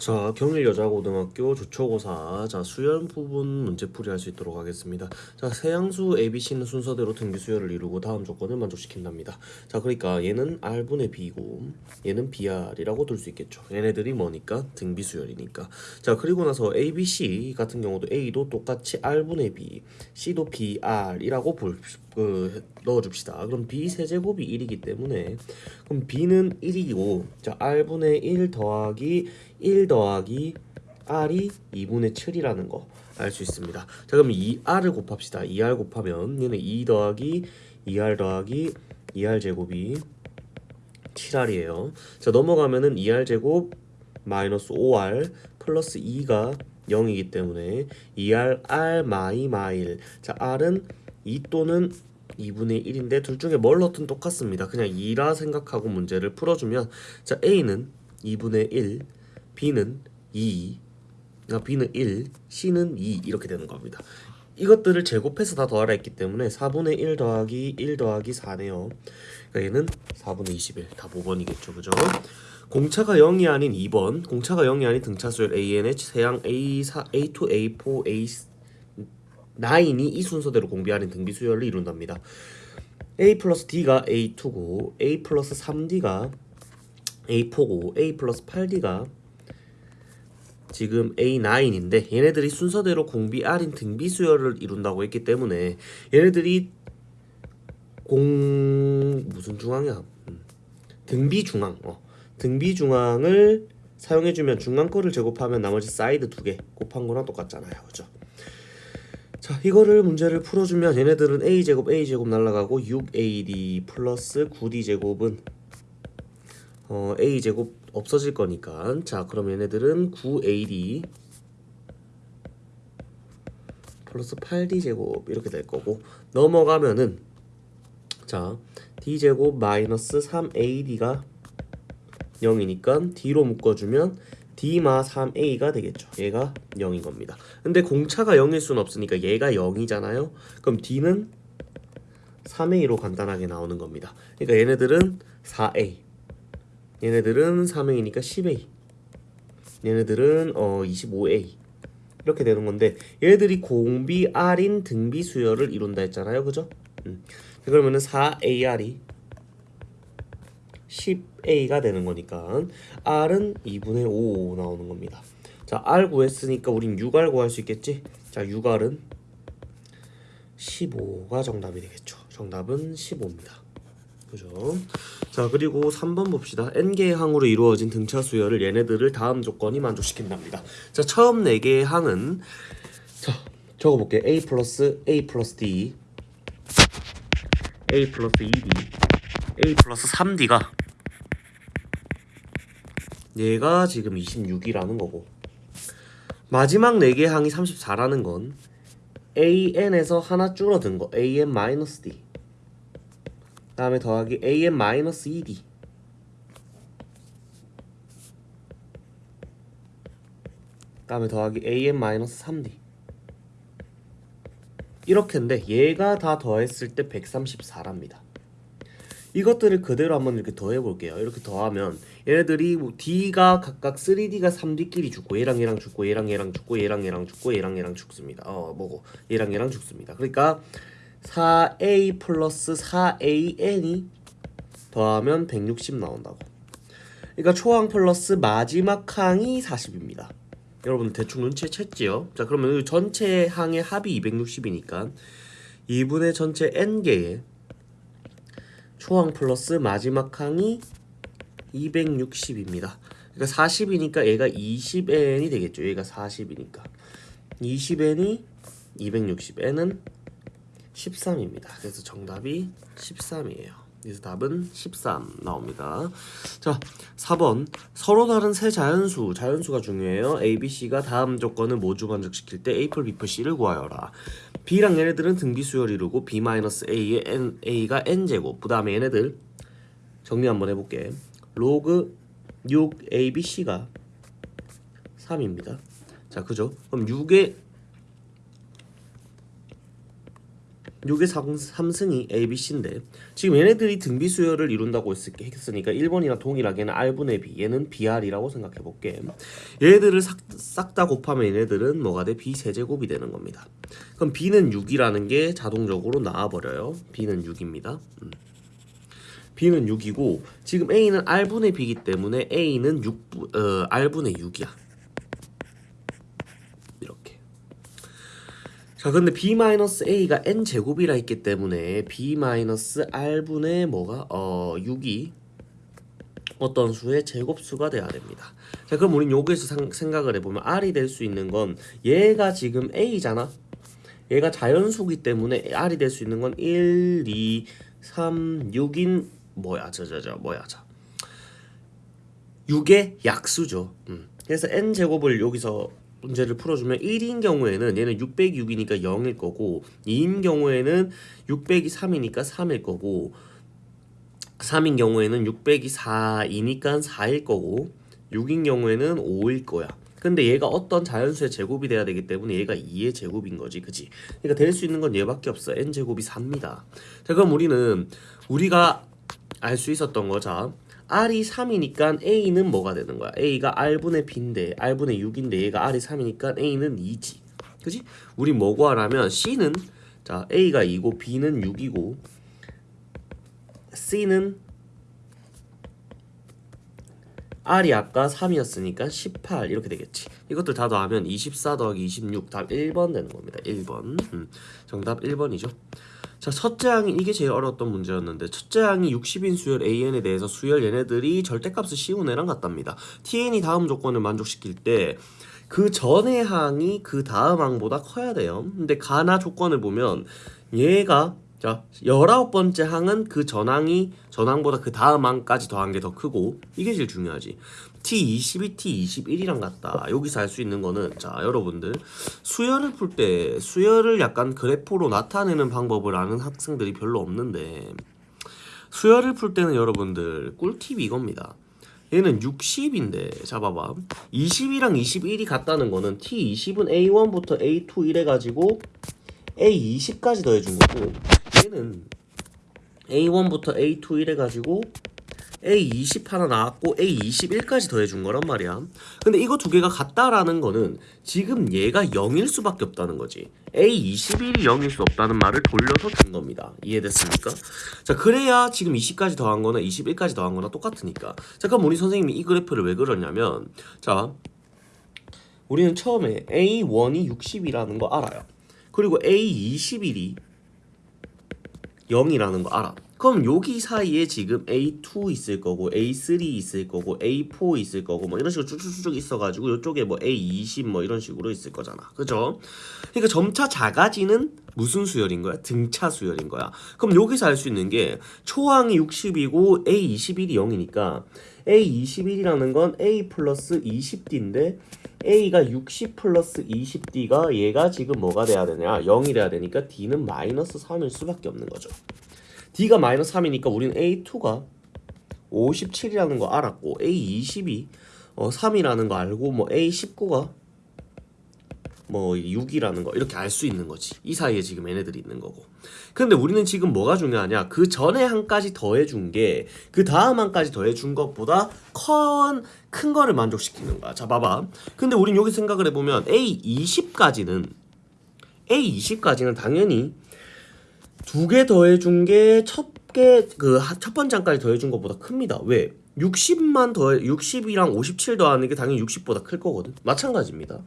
자, 경일 여자고등학교 조초고사 자 수열 부분 문제풀이 할 수 있도록 하겠습니다. 자, 세양수 ABC는 순서대로 등비 수열을 이루고 다음 조건을 만족시킨답니다. 자, 그러니까 얘는 R분의 B고 얘는 BR이라고 둘 수 있겠죠. 얘네들이 뭐니까 등비 수열이니까. 자, 그리고 나서 ABC 같은 경우도 A도 똑같이 R분의 B, C도 BR이라고 볼, 그, 넣어줍시다. 그럼 B 세제곱이 1이기 때문에 그럼 B는 1이고 자 R분의 1 더하기 1 더하기 R이 2분의 7이라는 거 알 수 있습니다. 자 그럼 이 R을 곱합시다. 2R 곱하면 얘는 2 더하기 2R 더하기 2R 제곱이 7R이에요. 자 넘어가면은 2R 제곱 마이너스 5R 플러스 2가 0이기 때문에 2R R 마이 마일 자 R은 2 또는 2분의 1인데 둘 중에 뭘 넣든 똑같습니다. 그냥 2라 생각하고 문제를 풀어주면 자 A는 2분의 1, B는 2, 아, B는 1, C는 2 이렇게 되는 겁니다. 이것들을 제곱해서 다 더하라 했기 때문에 4분의 1 더하기 1 더하기 4네요. 그러니까 얘는 4분의 21, 다 5번이겠죠. 그죠? 공차가 0이 아닌 2번, 공차가 0이 아닌 등차수열 ANH 세양 A4, A2, A4, A 9이 이 순서대로 공비하는 등비 수열을 이룬답니다. A 플러스 D가 A2고 A 플러스 3D가 A4고 A 플러스 8D가 지금 A9인데 얘네들이 순서대로 공비 R인 등비 수열을 이룬다고 했기 때문에 얘네들이 공 무슨 중앙이야? 음. 등비 중앙. 어. 등비 중앙을 사용해주면 중앙 거를 제곱하면 나머지 사이드 두 개 곱한 거랑 똑같잖아요, 그죠? 자 이거를 문제를 풀어주면 얘네들은 a제곱 a제곱 날라가고 6ad 플러스 9d제곱은 어, a제곱 없어질 거니까. 자 그럼 얘네들은 9ad 플러스 8d제곱 이렇게 될 거고 넘어가면은 자 d제곱 마이너스 3ad가 0이니까 d로 묶어주면 D마 3A가 되겠죠. 얘가 0인 겁니다. 근데 공차가 0일 수는 없으니까 얘가 0이잖아요. 그럼 D는 3A로 간단하게 나오는 겁니다. 그러니까 얘네들은 4A. 얘네들은 3A니까 10A. 얘네들은 어 25A. 이렇게 되는 건데 얘네들이 공비 R인 등비 수열을 이룬다 했잖아요. 그죠? 음. 그러면은 4AR이 10a가 되는 거니까 r은 2분의 5 나오는 겁니다. 자, r 구했으니까 우린 6r 구할 수 있겠지? 자, 6r은 15가 정답이 되겠죠. 정답은 15입니다. 그죠? 자, 그리고 3번 봅시다. n개의 항으로 이루어진 등차 수열을 얘네들을 다음 조건이 만족시킨답니다. 자, 처음 4개의 항은 자, 적어볼게요. a 플러스 a 플러스 d a 플러스 2d a 플러스 3d가 얘가 지금 26이라는 거고. 마지막 4개의 항이 34라는 건 an에서 하나 줄어든 거 an 마이너스 d. 다음에 더하기 an 마이너스 2d 다음에 더하기 an 마이너스 3d 이렇게인데 얘가 다 더했을 때 134랍니다 이것들을 그대로 한번 이렇게 더해 볼게요. 이렇게 더하면 얘네들이 뭐 D가 각각 3D가 3D끼리 죽고 얘랑 얘랑 죽고 얘랑 얘랑 죽고 얘랑 얘랑 죽고 얘랑 얘랑 죽습니다. 어 뭐고 얘랑 얘랑 죽습니다. 그러니까 4A 플러스 4AN이 더하면 160 나온다고. 그러니까 초항 플러스 마지막 항이 40입니다. 여러분 대충 눈치 챘지요? 자 그러면 전체 항의 합이 260이니까 2분의 전체 n개의 초항 플러스 마지막 항이 260입니다. 그러니까 40이니까 얘가 20n이 되겠죠. 얘가 40이니까 20n이 260n은 13입니다. 그래서 정답이 13이에요. 그래서 답은 13 나옵니다. 자, 4번 서로 다른 세 자연수, 자연수가 중요해요. A, B, C가 다음 조건을 모두 만족시킬 때 A 플 B 플 C를 구하여라. B랑 얘네들은 등비 수열 이루고 B-A의 N, A가 N제곱 그 다음에 얘네들 정리 한번 해볼게 로그 6ABC가 3입니다 자 그죠? 그럼 6의 6의 3승이 A, B, C인데 지금 얘네들이 등비 수열을 이룬다고 했- 했으니까 1번이랑 동일하게 얘는 R분의 B 얘는 BR이라고 생각해 볼게. 얘네들을 싹 다 곱하면 얘네들은 뭐가 돼? B 세제곱이 되는 겁니다. 그럼 B는 6이라는 게 자동적으로 나와버려요. B는 6입니다. 음. B는 6이고 지금 A는 R분의 B이기 때문에 A는 6, 어, R분의 6이야 이렇게 자 근데 b-a가 n 제곱이라 했기 때문에 b-r분의 뭐가 어 6이 어떤 수의 제곱수가 돼야 됩니다. 자 그럼 우린 여기에서 상- 생각을 해보면 r이 될 수 있는 건 얘가 지금 a잖아. 얘가 자연수기 때문에 r이 될 수 있는 건 1, 2, 3, 6인 뭐야 저저저 뭐야 저 6의 약수죠. 음. 그래서 n 제곱을 여기서 문제를 풀어주면 1인 경우에는 얘는 606이니까 0일 거고 2인 경우에는 600이 3이니까 3일 거고 3인 경우에는 600이 4이니까 4일 거고 6인 경우에는 5일 거야. 근데 얘가 어떤 자연수의 제곱이 돼야 되기 때문에 얘가 2의 제곱인 거지, 그지? 그러니까 될 수 있는 건 얘밖에 없어. n 제곱이 4입니다. 자, 그럼 우리는 우리가 알 수 있었던 거, 자, r이 3이니까 a는 뭐가 되는 거야? a가 r분의 b인데 r분의 6인데 얘가 r이 3이니까 a는 2지. 그지? 우리 뭐 구하라면 c는 자 a가 2고 b는 6이고 c는 r이 아까 3이었으니까 18 이렇게 되겠지. 이것들 다 더하면 24 더하기 26 답 1번 되는 겁니다. 1번. 음, 정답 1번이죠. 자, 첫째 항이 이게 제일 어려웠던 문제였는데 첫째 항이 60인 수열 AN에 대해서 수열 얘네들이 절대값을 씌운 애랑 같답니다. TN이 다음 조건을 만족시킬 때 그 전의 항이 그 다음 항보다 커야 돼요. 근데 가나 조건을 보면 얘가 자, 19번째 항은 그 전항이 전항보다 그 다음 항까지 더한 게 더 크고 이게 제일 중요하지. T22, T21이랑 같다. 여기서 알 수 있는 거는 자, 여러분들 수열을 풀 때 수열을 약간 그래프로 나타내는 방법을 아는 학생들이 별로 없는데 수열을 풀 때는 여러분들 꿀팁이 이겁니다. 얘는 60인데 잡아봐 20이랑 21이 같다는 거는 T20은 A1부터 A2 이래 가지고 A20까지 더해준 거고 얘는 A1부터 A2 이래 가지고 A20 하나 나왔고 A21까지 더해준 거란 말이야. 근데 이거 두 개가 같다라는 거는 지금 얘가 0일 수밖에 없다는 거지. A21이 0일 수 없다는 말을 돌려서 준 겁니다. 이해됐습니까? 자, 그래야 지금 20까지 더한 거나 21까지 더한 거나 똑같으니까. 자, 그럼 우리 선생님이 이 그래프를 왜 그렸냐면, 자, 우리는 처음에 A1이 60이라는 거 알아요. 그리고 A21이 0이라는 거 알아. 그럼 여기 사이에 지금 A2 있을 거고 A3 있을 거고 A4 있을 거고 뭐 이런 식으로 쭉쭉쭉 있어가지고 이쪽에 뭐 A20 뭐 이런 식으로 있을 거잖아. 그죠? 그러니까 점차 작아지는 무슨 수열인 거야? 등차 수열인 거야. 그럼 여기서 알 수 있는 게 초항이 60이고 A21이 0이니까 A21이라는 건 A 플러스 20D인데 A가 60 플러스 20D가 얘가 지금 뭐가 돼야 되냐? 0이 돼야 되니까 D는 마이너스 3일 수밖에 없는 거죠. D가 마이너스 3이니까 우리는 A2가 57이라는 거 알았고 A20이 어, 3이라는 거 알고 뭐 A19가 뭐 6이라는 거 이렇게 알 수 있는 거지. 이 사이에 지금 얘네들이 있는 거고. 근데 우리는 지금 뭐가 중요하냐? 그 전에 한까지 더해준 게 그 다음 한까지 더해준 것보다 큰, 큰 거를 만족시키는 거야. 자, 봐봐. 근데 우린 여기 생각을 해보면 A20까지는 A20까지는 당연히 두 개 더해준 게 첫 개 그 첫 번째 항까지 더해준 것보다 큽니다. 왜? 60만 더해 60이랑 57 더하는 게 당연히 60보다 클 거거든. 마찬가지입니다.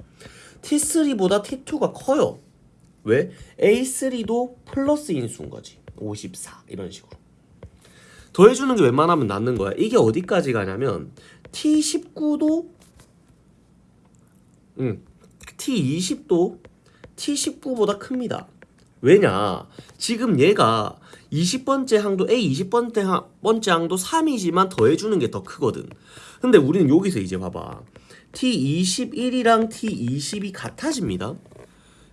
T3보다 T2가 커요. 왜? A3도 플러스 인수인 거지. 54 이런 식으로. 더해주는 게 웬만하면 낫는 거야. 이게 어디까지 가냐면 T19도 음, T20도 T19보다 큽니다. 왜냐? 지금 얘가 20번째 항도 A 20번째 항, 번째 항도 3이지만 더해주는 게 더 크거든. 근데 우리는 여기서 이제 봐봐. T21이랑 T20이 같아집니다.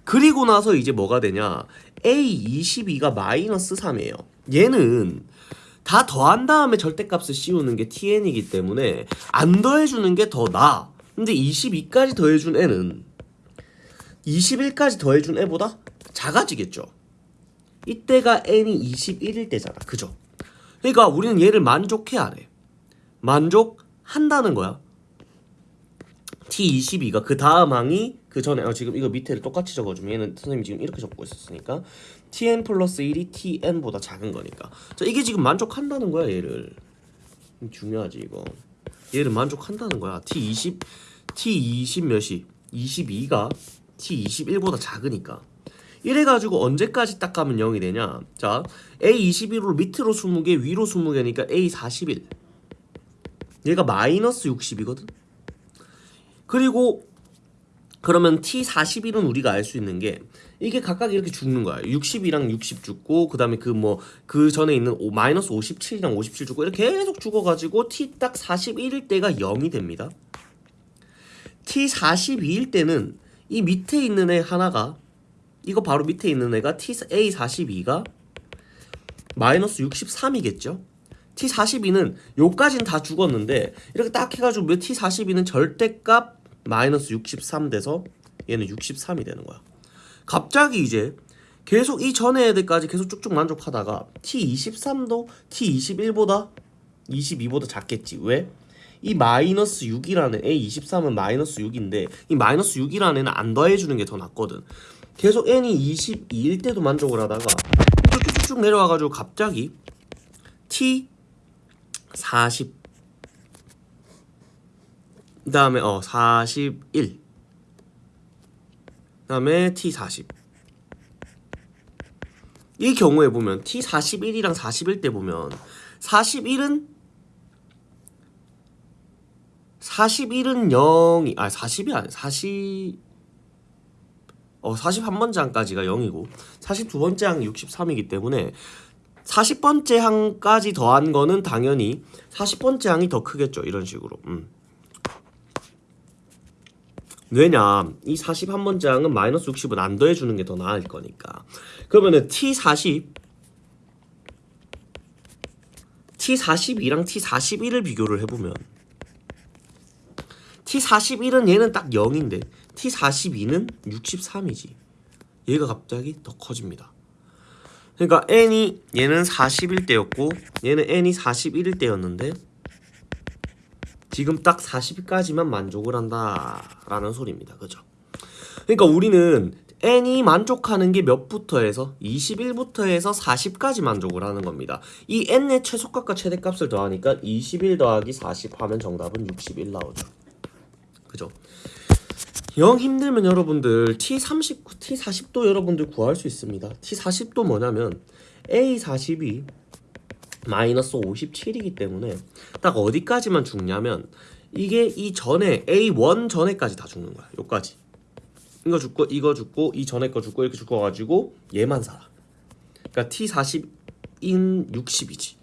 그리고 나서 이제 뭐가 되냐? A22가 마이너스 3이에요. 얘는 다 더한 다음에 절대값을 씌우는 게 TN이기 때문에 안 더해주는 게 더 나아. 근데 22까지 더해준 애는 21까지 더해준 애보다 작아지겠죠. 이때가 n이 21일 때잖아. 그죠? 그러니까 우리는 얘를 만족해야 해. 만족한다는 거야. T22가 그 다음 항이 그 전에 어, 지금 이거 밑에를 똑같이 적어주면 얘는 선생님이 지금 이렇게 적고 있었으니까 Tn 플러스 1이 Tn보다 작은 거니까 자 이게 지금 만족한다는 거야 얘를 중요하지 이거 얘를 만족한다는 거야 T20 T20 몇이 22가 T21보다 작으니까 이래가지고 언제까지 딱 가면 0이 되냐 자 A21로 밑으로 20개 위로 20개니까 A41 얘가 마이너스 60이거든 그리고 그러면 T41은 우리가 알 수 있는 게 이게 각각 이렇게 죽는 거야. 60이랑 60 죽고 그 다음에 그 뭐 그 전에 있는 오, 마이너스 57이랑 57 죽고 이렇게 계속 죽어가지고 T 딱 41일 때가 0이 됩니다. T 42일 때는 이 밑에 있는 애 하나가 이거 바로 밑에 있는 애가 T A 42가 마이너스 63이겠죠. T 42는 요까진 다 죽었는데 이렇게 딱 해가지고 T 42는 절대값 마이너스 63 돼서 얘는 63이 되는 거야. 갑자기 이제 계속 이 전에 애들까지 계속 쭉쭉 만족하다가 T23도 T21보다 22보다 작겠지. 왜? 이 마이너스 6이라는 A23은 마이너스 6인데 이 마이너스 6이라는 애는 안 더해주는 게 더 낫거든. 계속 n이 22일 때도 만족을 하다가 쭉쭉쭉 내려와가지고 갑자기 T40 그 다음에 어 41. 그 다음에 T40. 이 경우에 보면 T41이랑 41 때 보면 41은 41은 0이 아 40이 아니 40 어 41번째 항까지가 0이고 42번째 항 63이기 때문에 40번째 항까지 더한 거는 당연히 40번째 항이 더 크겠죠 이런 식으로 음. 왜냐 이 41번째 항은 마이너스 60은 안 더해주는 게 더 나을 거니까 그러면은 T40 T42랑 T41을 비교를 해보면 T41은 얘는 딱 0인데 T42는 63이지 얘가 갑자기 더 커집니다 그러니까 n이 얘는 41대였고 얘는 n이 41일 때였는데 지금 딱 40까지만 만족을 한다라는 소리입니다. 그죠? 그러니까 우리는 n이 만족하는 게 몇부터 해서 21부터 해서 40까지 만족을 하는 겁니다. 이 n의 최소값과 최대값을 더하니까 21 더하기 40 하면 정답은 61 나오죠. 그죠? 영 힘들면 여러분들 T30, T40도 여러분들 구할 수 있습니다. T40도 뭐냐면 A40이 마이너스 57이기 때문에 딱 어디까지만 죽냐면 이게 이 전에 A1 전에까지 다 죽는 거야. 요까지. 이거 죽고 이거 죽고 이 전에 거 죽고 이렇게 죽어가지고 얘만 살아. 그러니까 T40인 60이지.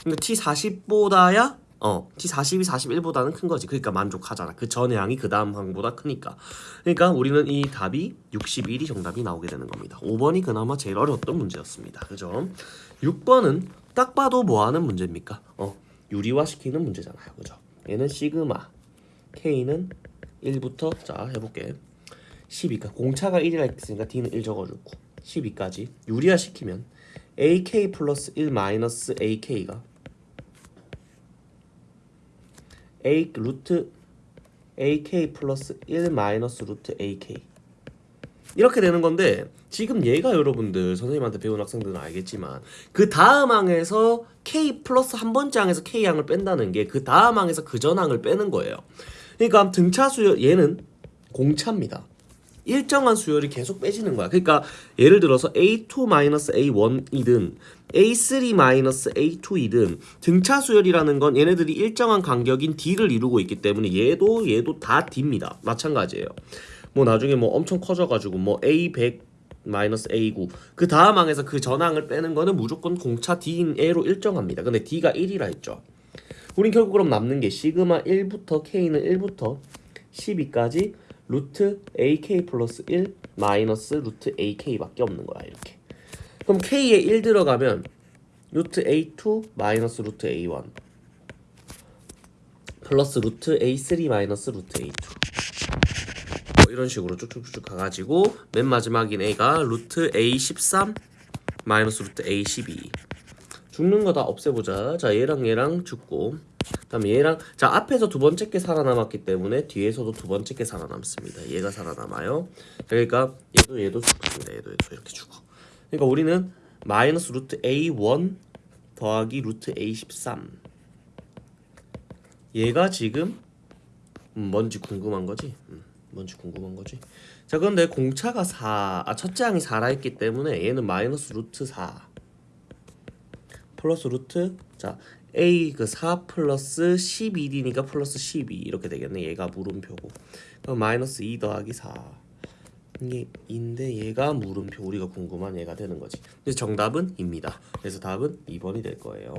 그러니까 T40보다야 어 T42, 41보다는 큰 거지. 그러니까 만족하잖아. 그 전의 항이 그 다음 항보다 크니까. 그러니까 우리는 이 답이 61이 정답이 나오게 되는 겁니다. 5번이 그나마 제일 어려웠던 문제였습니다. 그죠? 6번은 딱 봐도 뭐 하는 문제입니까? 어 유리화시키는 문제잖아요. 그죠? 얘는 시그마 K는 1부터 자 해볼게 12까 공차가 1이라 했으니까 D는 1 적어주고 12까지 유리화시키면 AK 플러스 1 마이너스 AK가 A 루트 AK 플러스 1 마이너스 루트 AK 이렇게 되는 건데 지금 얘가 여러분들 선생님한테 배운 학생들은 알겠지만 그 다음 항에서 K 플러스 한 번째 항에서 K 항을 뺀다는 게 그 다음 항에서 그 전 항을 빼는 거예요. 그러니까 등차 수열 얘는 공차입니다. 일정한 수열이 계속 빼지는 거야. 그러니까 예를 들어서 A2-A1이든 A3-A2이든 등차 수열이라는 건 얘네들이 일정한 간격인 D를 이루고 있기 때문에 얘도 얘도 다 D입니다. 마찬가지예요. 뭐 나중에 뭐 엄청 커져가지고 뭐 A100 마이너스 A9 그 다음 항에서 그 전항을 빼는 거는 무조건 공차 D인 A로 일정합니다. 근데 D가 1이라 했죠. 우린 결국 그럼 남는 게 시그마 1부터 K는 1부터 12까지 루트 AK 플러스 1 마이너스 루트 AK밖에 없는 거야 이렇게. 그럼 K에 1 들어가면 루트 A2 마이너스 루트 A1 플러스 루트 A3 마이너스 루트 A2 뭐 이런 식으로 쭉쭉쭉 가가지고 맨 마지막인 A가 루트 A13 마이너스 루트 a 12 죽는 거 다 없애보자. 자 얘랑 얘랑 죽고 그 다음에 얘랑 자 앞에서 두 번째 게 살아남았기 때문에 뒤에서도 두 번째 게 살아남습니다. 얘가 살아남아요. 그러니까 얘도 얘도 죽습니다. 얘도 얘도 이렇게 죽어. 그러니까 우리는 마이너스 루트 a1 더하기 루트 a13 얘가 지금 음, 뭔지 궁금한 거지? 음, 뭔지 궁금한 거지? 자 그런데 공차가 4, 아 첫째 항이 4라 했기 때문에 얘는 마이너스 루트 4 플러스 루트 자 a 그 4 플러스 12d니까 플러스 12 이렇게 되겠네. 얘가 물음표고. 그럼 마이너스 2 더하기 4 이게 인데 얘가 물음표. 우리가 궁금한 얘가 되는 거지. 그래서 정답은 입니다. 그래서 답은 2번이 될 거예요.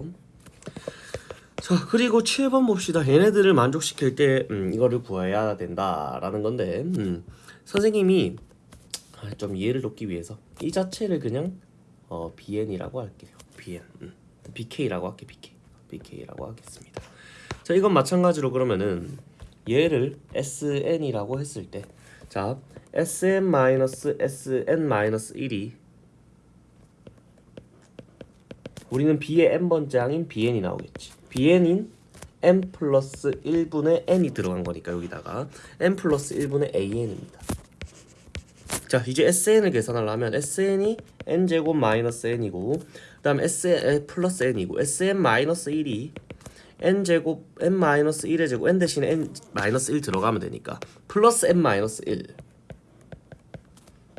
자 그리고 7번 봅시다. 얘네들을 만족시킬 때 음, 이거를 구해야 된다라는 건데 음, 선생님이 아, 좀 이해를 돕기 위해서 이 자체를 그냥 어, bn이라고 할게요. Bn 음, bk라고 할게 bk bk라고 하겠습니다. 자 이건 마찬가지로 그러면은 얘를 sn이라고 했을 때 자 sn-sn-1이 우리는 b의 n번째 항인 bn이 나오겠지. Bn인 n 플러스 1분의 n이 들어간 거니까 여기다가 n 플러스 1분의 an입니다. 자 이제 sn을 계산하려면 sn이 n제곱 마이너스 n이고 그 다음 sn 플러스 n이고 sn 마이너스 1이 n제곱 n 마이너스 1의 제곱 n 대신에 n 마이너스 1 들어가면 되니까 플러스 n 마이너스 1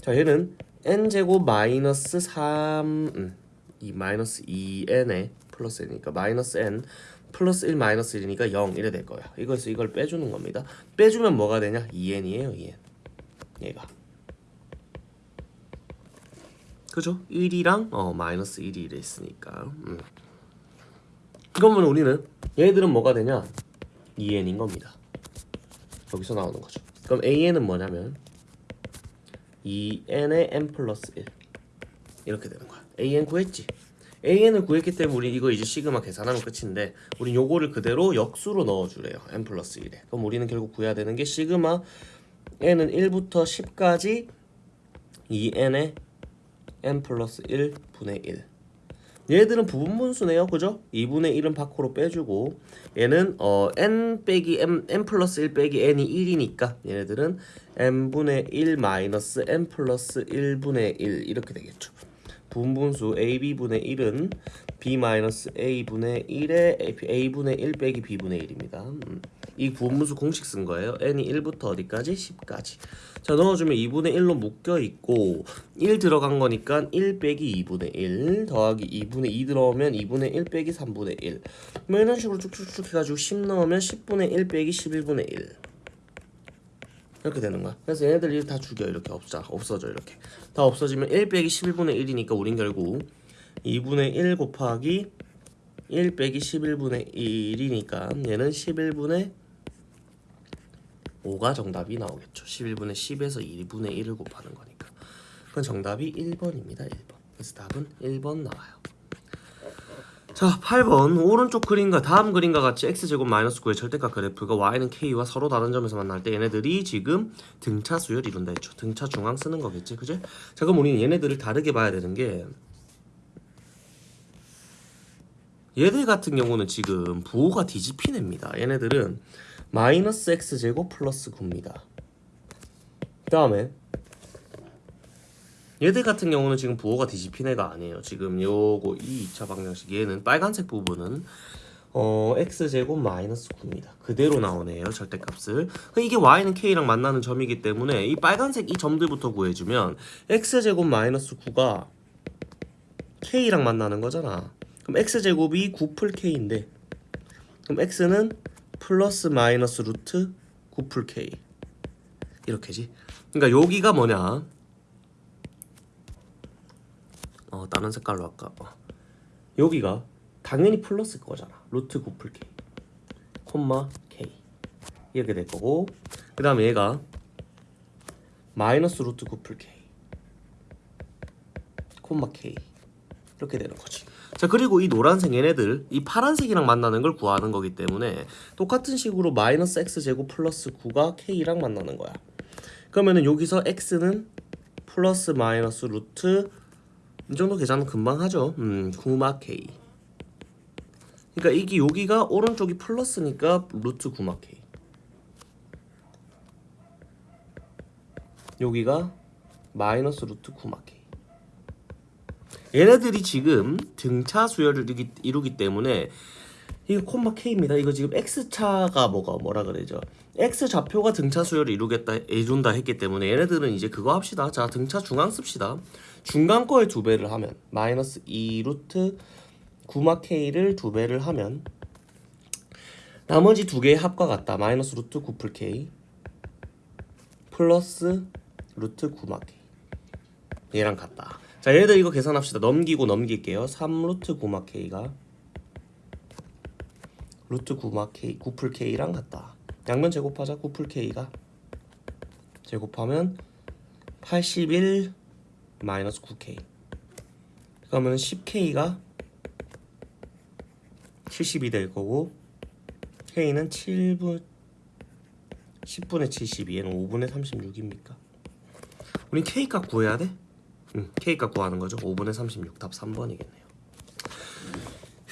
자 얘는 n제곱 마이너스 3 음, 이 마이너스 2n에 플러스 n이니까 마이너스 n 플러스 1 마이너스 1이니까 0 이래 될 거야. 이거에서 이걸 빼주는 겁니다. 빼주면 뭐가 되냐? 2n이에요 2n 얘가 그죠? 1이랑 어 마이너스 1이 이래 있으니까. 음. 그러면 우리는 얘들은 뭐가 되냐? 2n인 겁니다. 여기서 나오는 거죠. 그럼 an은 뭐냐면 2n의 n 플러스 1 이렇게 되는 거야. An 구했지? An을 구했기 때문에 우리 이거 이제 시그마 계산하면 끝인데 우리 요거를 그대로 역수로 넣어주래요. N 플러스 1에. 그럼 우리는 결국 구해야 되는 게 시그마 n은 1부터 10까지 2n의 n 플러스 1 분의 1 얘들은 부분분수네요. 그죠? 2분의 1은 밖으로 빼주고 얘는 어 n 빼기 m, n 플러스 1 빼기 n이 1이니까 얘네들은 n분의 1 마이너스 n 플러스 1분의 1 이렇게 되겠죠 분분수 ab분의 1은 b 마이너스 a분의 1에 a분의 1 빼기 b분의 1입니다 음. 이 분분수 공식 쓴 거예요 n이 1부터 어디까지? 10까지 자 넣어주면 2분의 1로 묶여있고 1 들어간 거니까 1 빼기 2분의 1 더하기 2분의 2 들어오면 2분의 1 빼기 3분의 1 뭐 이런 식으로 쭉쭉쭉 해가지고 10 넣으면 10분의 1 빼기 11분의 1 이렇게 되는 거야. 그래서 얘네들 다 죽여 이렇게 없자 없어져 이렇게. 다 없어지면 1 빼기 11분의 1이니까 우린 결국 2분의 1 곱하기 1 빼기 11분의 1이니까 얘는 11분의 5가 정답이 나오겠죠. 11분의 10에서 2분의 1을 곱하는 거니까. 그건 정답이 1번입니다 1번. 그래서 답은 1번 나와요 자 8번. 오른쪽 그림과 다음 그림과 같이 x제곱 마이너스 9의 절대값 그래프가 y는 k와 서로 다른 점에서 만날 때 얘네들이 지금 등차 수열 이룬다 했죠. 등차 중앙 쓰는 거겠지 그지? 자 그럼 우리는 얘네들을 다르게 봐야 되는 게 얘들 같은 경우는 지금 부호가 뒤집힌 애입니다. 얘네들은 마이너스 x제곱 플러스 9입니다. 그 다음에 얘들 같은 경우는 지금 부호가 뒤집힌 애가 아니에요. 지금 요거 이 2차 방정식 얘는 빨간색 부분은 어 x제곱 마이너스 9입니다. 그대로 나오네요 절대값을. 이게 y는 k랑 만나는 점이기 때문에 이 빨간색 이 점들부터 구해주면 x제곱 마이너스 9가 k랑 만나는 거잖아. 그럼 x제곱이 9 풀 k인데 그럼 x는 플러스 마이너스 루트 9 풀 k. 이렇게지. 그러니까 여기가 뭐냐 어 다른 색깔로 할까? 어. 여기가 당연히 플러스 거잖아. 루트 9풀 k. 콤마 k. 이렇게 될 거고. 그 다음에 얘가 마이너스 루트 9풀 k. 콤마 k. 이렇게 되는 거지. 자 그리고 이 노란색 얘네들 이 파란색이랑 만나는 걸 구하는 거기 때문에 똑같은 식으로 마이너스 x제곱 플러스 9가 k랑 만나는 거야. 그러면은 여기서 x는 플러스 마이너스 루트 이 정도 계산은 금방 하죠. 음, 9마K. 그러니까 이게 여기가 오른쪽이 플러스니까 루트 9마K. 여기가 마이너스 루트 9마K. 얘네들이 지금 등차 수열을 이루기, 때문에 이거 콤마 K입니다. 이거 지금 X차가 뭐가 뭐라 그러죠? X 좌표가 등차 수열을 이루겠다 이룬다 했기 때문에 얘네들은 이제 그거 합시다. 자 등차 중앙 씁시다. 중간 거의 두 배를 하면 마이너스 2 루트 9마 K를 두 배를 하면 나머지 두 개의 합과 같다. 마이너스 루트 9풀 K 플러스 루트 9마 K 얘랑 같다. 자 얘들 이거 계산합시다. 넘기고 넘길게요. 3 루트 9마 K가 루트 9마 K 9풀 K랑 같다. 양면 제곱하자 9풀 K가 제곱하면 81 마이너스 9K 그러면 10K가 70이 될 거고 K는 7분 10분의 72 얘는 5분의 36입니까? 우리 K 값 구해야 돼? 응, K 값 구하는 거죠. 5분의 36 답 3번이겠네요.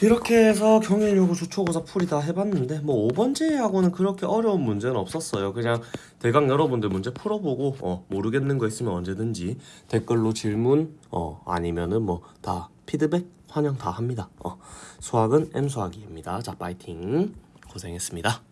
이렇게 해서 경일요구 주초고사 풀이 다 해봤는데 뭐 5번째하고는 그렇게 어려운 문제는 없었어요. 그냥 대강 여러분들 문제 풀어보고 어, 모르겠는 거 있으면 언제든지 댓글로 질문 어, 아니면은 뭐 다 피드백 환영 다 합니다. 어, 수학은 M 수학이입니다. 자 파이팅 고생했습니다.